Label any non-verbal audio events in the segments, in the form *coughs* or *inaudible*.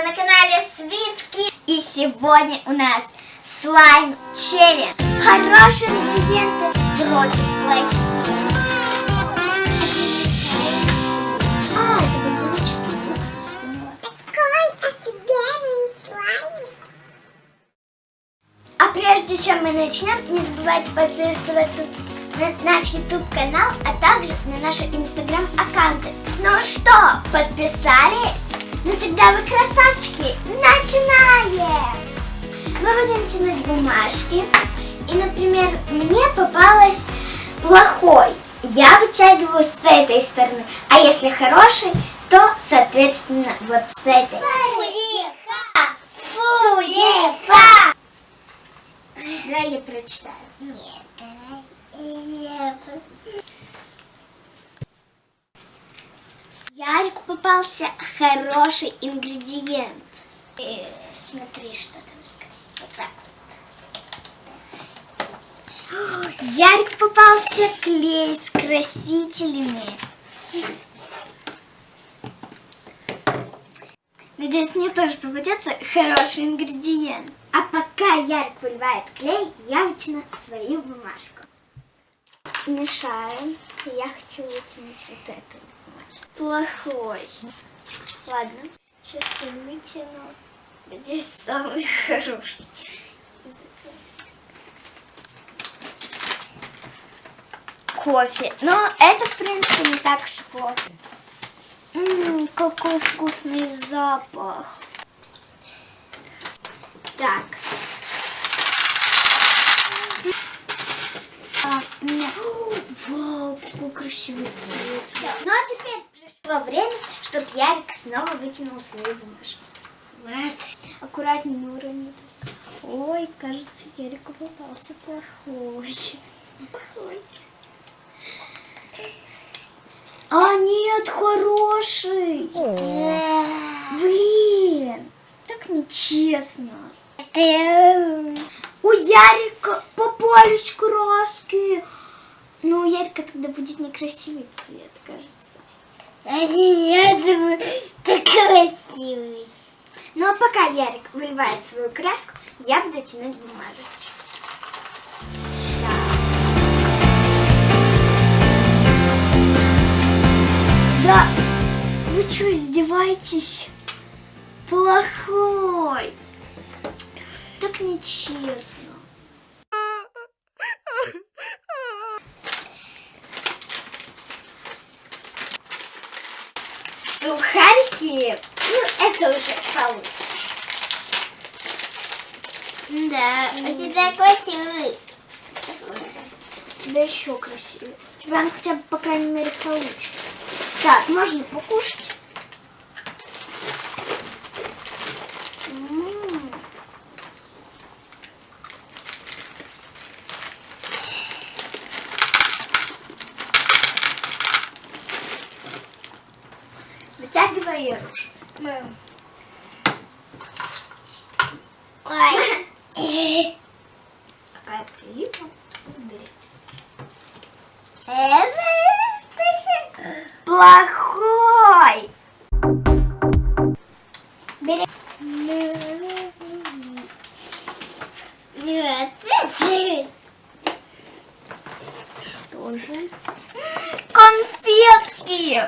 Вы на канале Свитки. И сегодня у нас слайм челлендж. Хорошие ингредиенты против плохих. А, это бальзамический уксус. поняла. Какой офигенный слайм. А прежде чем мы начнем, не забывайте подписываться на наш YouTube канал, а также на наши Instagram аккаунты. Ну что, подписались? Ну тогда вы красавчики, начинаем! Мы будем тянуть бумажки. И, например, мне попалось плохой. Я вытягиваю с этой стороны. А если хороший, то, соответственно, вот с этой. Фуефа! Фуефа! Давай я прочитаю. Нет, давай. Я... Ярику попался хороший ингредиент. Э, смотри, что там сказать. Вот так вот. Ярику попался клей с красителями. Надеюсь, мне тоже попадется хороший ингредиент. А пока Ярик выливает клей, я вытяну свою бумажку. Мешаем. Я хочу вытянуть вот эту. Плохой. Ладно, сейчас я вытяну. Надеюсь, самый хороший. Кофе. Но это, в принципе, не так уж плохо. Ммм, какой вкусный запах. Так. А, у меня... Вау, какой красивый цвет. Ну а теперь пришло время, чтобы Ярик снова вытянул свою бумажку. Вот. Аккуратнее не урони. Ой, кажется, Ярику попался плохой. Плохой. А, нет, хороший. Блин, так нечестно. У Ярика попались краски. Ну, у Ярика тогда будет некрасивый цвет, кажется. Я думаю, ты красивый. Ну, а пока Ярик выливает свою краску, я буду тянуть бумажечку. Да, вы что, издеваетесь? Плохой. Так нечестно. Сухарики, ну это уже получше. Да, у тебя красивый. У тебя еще красивее. У тебя хотя бы, по крайней мере, получше. Так, можно покушать. М. Вытягивай ее руж. Ой. А ты убери. Плохой. Бери. Нет. Тоже. Конфетки.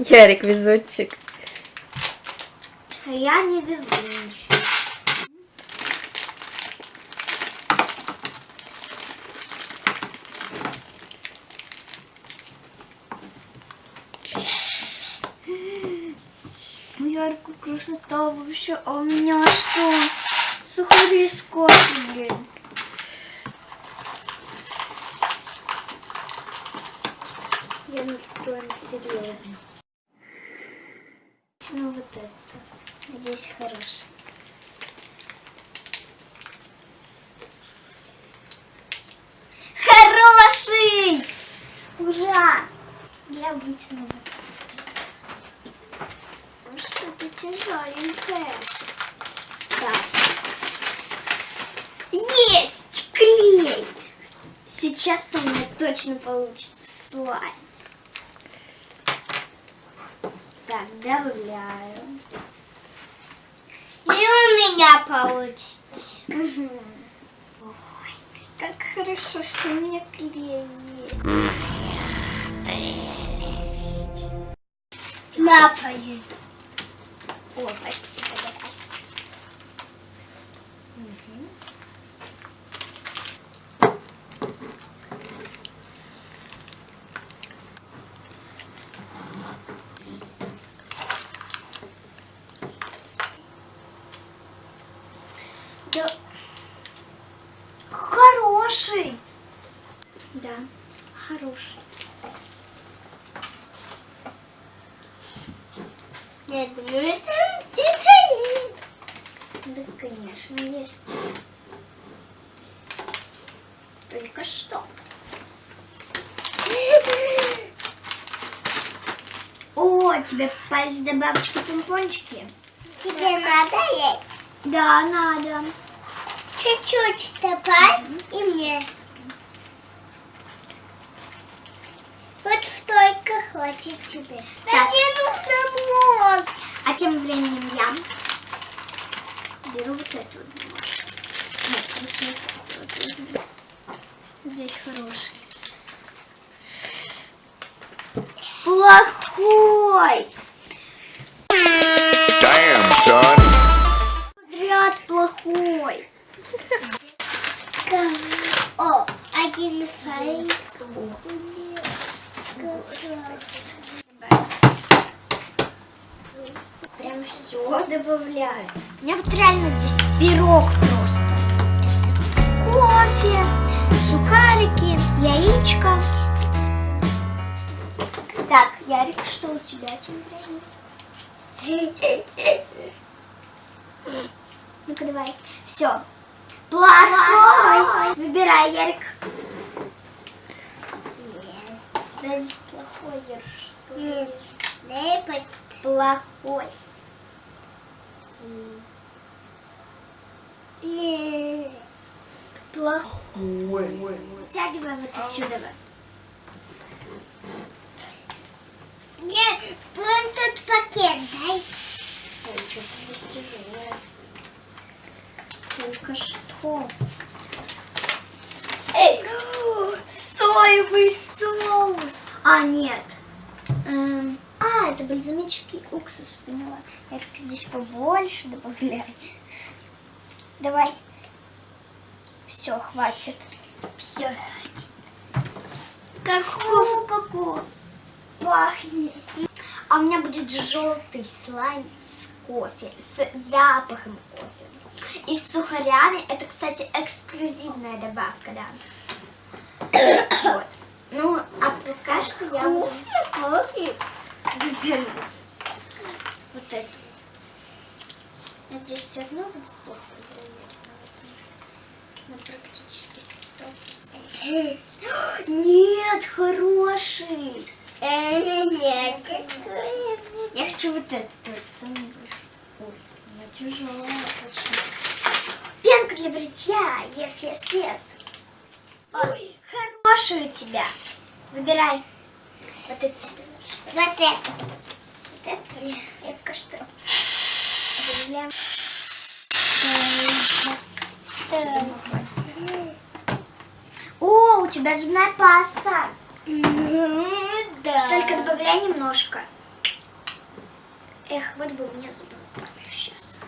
Ярик везучик. А я не везучий. Яркая красота вообще. А у меня что? Сухари с кофе. Я настроена серьезно. Ну вот это. Надеюсь, хороший. Хороший! Ура! Я это. Что-то тяжеленькое. Так. Есть! Клей! Сейчас-то у меня точно получится слайм. Так, добавляю. меня получится. Как хорошо, что у меня клей есть. Лапаю. О, спасибо, давай. Да. Хороший. Да, хороший. Я думаю, что-то Да, конечно, есть. Только что. О, тебе попались добавочки помпончики? Тебе надо есть? Да, надо. Чуть-чуть добавь и мне. Вот столько хватит тебе. Так. Да мне нужно мозг. А тем временем я беру вот эту вот бумажку. Нет, лучше вот эту вот возьму. Здесь хороший. Плохой! Damn, son. Подряд плохой. О, один файл. Фейсу. Прям все добавляю. У меня вот реально здесь пирог просто. Кофе, сухарики, яичко. Так, Ярик, что у тебя тем временем? Ну-ка давай. Все. Плохой. Выбирай, Ярик. У тебя здесь плохой, Ярик. Дай подставь. Плохой. Не. Плохой. Вытягивай вот отсюда. Мне вон тут пакет дай. Ой, что-то здесь тяжелое. Только что. Эй! *gasps* Соевый соус! А, нет. Эм, а, это бальзамический уксус, поняла. Я только здесь побольше добавляй. Давай. Все, хватит. Все. Как ку пахнет. А у меня будет желтый слайм с кофе, с запахом кофе. И с сухарями. Это, кстати, эксклюзивная добавка, да. *coughs* Вот. Ну, а пока что я буду Кофе. Выбирать вот это. А здесь все равно будет плохо Ну, практически 100%. *gasps* Нет, хороший. Нет. Я хочу вот этот вот самый большой. Ой, она тяжелая очень. Пенка для бритья, если слез. Ой, хороший у тебя. Выбирай. Вот эти. Вот это. Вот это. Я пока что выделяем. О, у тебя зубная паста. Да. Только добавляй немножко. Эх, вот бы мне зубную пасту сейчас.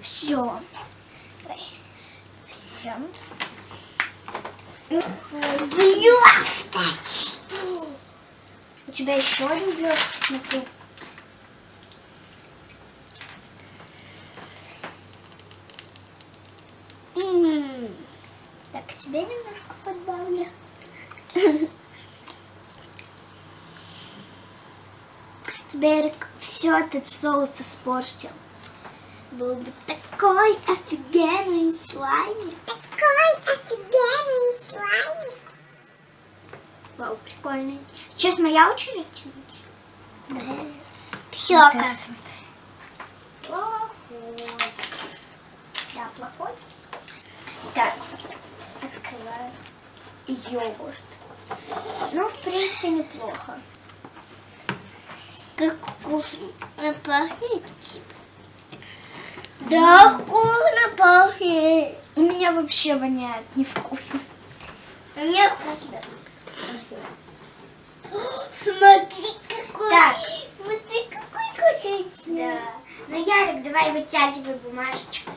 Все. Все. Блесточки. У тебя еще один блесток, смотри. М. Так, тебе немножко подбавлю. Тебе, все этот соус испортил. Был бы такой офигенный слайм. Какой офигенный. Вау, прикольный. Сейчас моя очередь? Все, Вот кажется. Плохой. Да, плохой. Так, открываю. Йогурт. Ну, в принципе, неплохо. Как вкусно пахнет. Да, вкусно пахнет. У меня вообще воняет невкусно. Мне вкусно. Смотри, какой. Так. Смотри, какой кусочек. Да. Ну, Ярик, давай вытягивай бумажечку.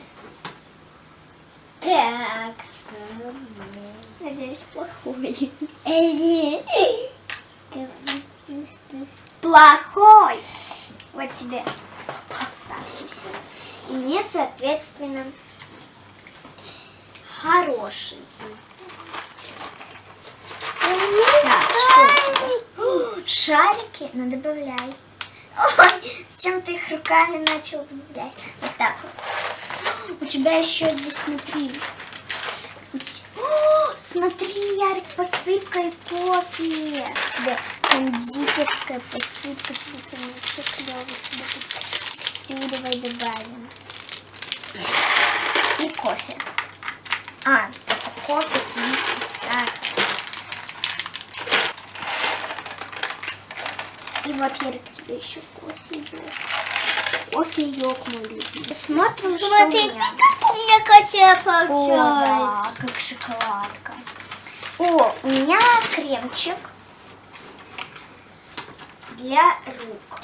Так. Надеюсь, плохой. Плохой. Вот тебе оставшийся. И мне, соответственно, хороший. Так, что у тебя? О, Шарики? Ну, добавляй. Ой, с чем ты их руками начал добавлять? Вот так вот. У тебя еще здесь, смотри. О, смотри, Ярик, посыпка и кофе. Тебе кондитерская посыпка, прям вообще клево Всю давай добавим. И кофе. А, кофе, сливки, Ярик, тебе еще кофе йог. Кофе йог мой любимый. Смотрим, что у Смотрите, меня. как у меня О, получилось. да, как шоколадка. О, у меня кремчик для рук.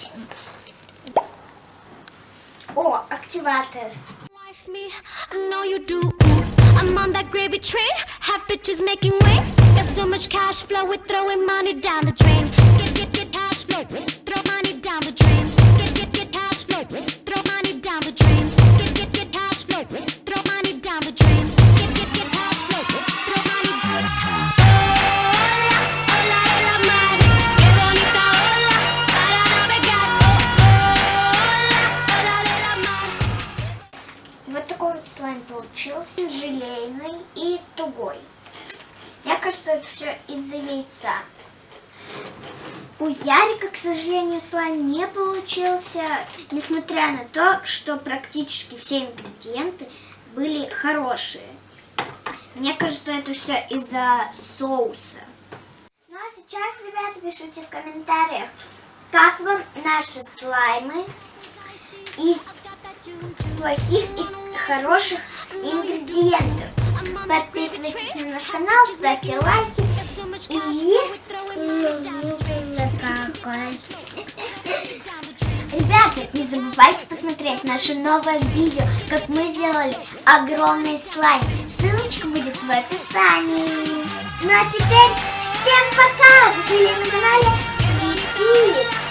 О, активатор. Wife me, I know you do. I'm on that gravy train, have bitches making waves. Got so much cash flow, we're throwing money down the drain. Throw money down the drain. Get, get, get cash flow, throw money down the drain. Сожалению, слайм не получился, несмотря на то, что практически все ингредиенты были хорошие. Мне кажется, это все из-за соуса. Ну а сейчас, ребята, пишите в комментариях, как вам наши слаймы из плохих и хороших ингредиентов. Подписывайтесь на наш канал, ставьте лайки и Давайте посмотреть наше новое видео, как мы сделали огромный слайд. Ссылочка будет в описании. Ну а теперь всем пока! Вы были на канале Свитки.